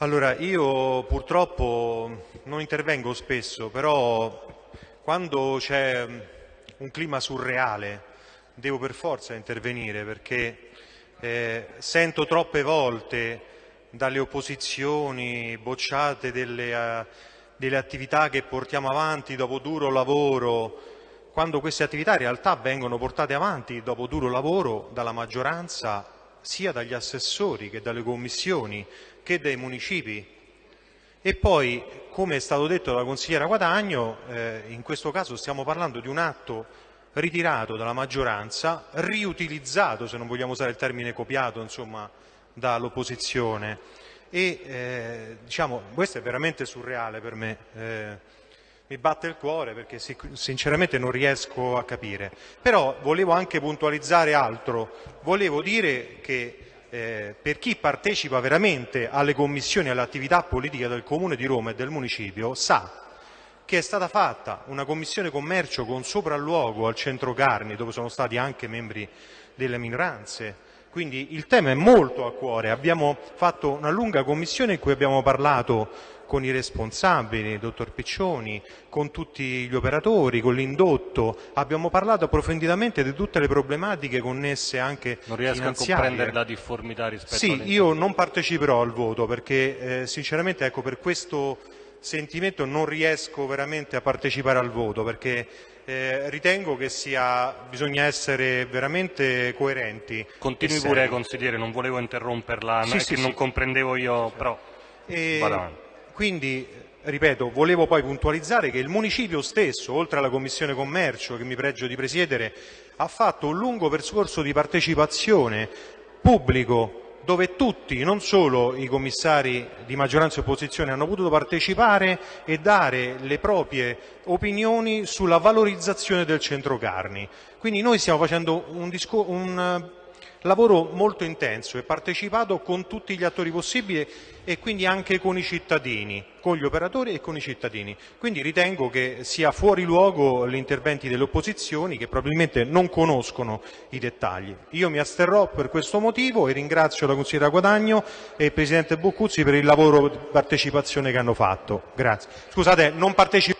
Allora, io purtroppo non intervengo spesso, però quando c'è un clima surreale devo per forza intervenire perché eh, sento troppe volte dalle opposizioni bocciate delle, uh, delle attività che portiamo avanti dopo duro lavoro, quando queste attività in realtà vengono portate avanti dopo duro lavoro dalla maggioranza sia dagli assessori che dalle commissioni che dai municipi. E poi, come è stato detto dalla consigliera Guadagno, eh, in questo caso stiamo parlando di un atto ritirato dalla maggioranza, riutilizzato, se non vogliamo usare il termine copiato, dall'opposizione. E eh, diciamo, questo è veramente surreale per me. Eh, mi batte il cuore perché sinceramente non riesco a capire. Però volevo anche puntualizzare altro. Volevo dire che eh, per chi partecipa veramente alle commissioni e alle attività politiche del Comune di Roma e del Municipio sa che è stata fatta una commissione commercio con sopralluogo al centro Carni, dove sono stati anche membri delle minoranze. Quindi il tema è molto a cuore. Abbiamo fatto una lunga commissione in cui abbiamo parlato con i responsabili, il dottor Piccioni, con tutti gli operatori, con l'indotto. Abbiamo parlato approfonditamente di tutte le problematiche connesse anche Non riesco a comprendere la difformità rispetto Sì, io non parteciperò al voto perché eh, sinceramente ecco, per questo sentimento non riesco veramente a partecipare al voto perché eh, ritengo che sia, bisogna essere veramente coerenti. Continui pure consigliere, non volevo interromperla, sì, sì, che sì. non comprendevo io, però e... Quindi, ripeto, volevo poi puntualizzare che il Municipio stesso, oltre alla Commissione Commercio che mi pregio di presiedere, ha fatto un lungo percorso di partecipazione pubblico dove tutti, non solo i commissari di maggioranza e opposizione, hanno potuto partecipare e dare le proprie opinioni sulla valorizzazione del centro carni. Quindi noi stiamo facendo un, un lavoro molto intenso e partecipato con tutti gli attori possibili e quindi anche con i cittadini, con gli operatori e con i cittadini. Quindi ritengo che sia fuori luogo gli interventi delle opposizioni che probabilmente non conoscono i dettagli. Io mi asterrò per questo motivo e ringrazio la consigliera Guadagno e il Presidente Boccuzzi per il lavoro di partecipazione che hanno fatto. Grazie. Scusate, non partecipo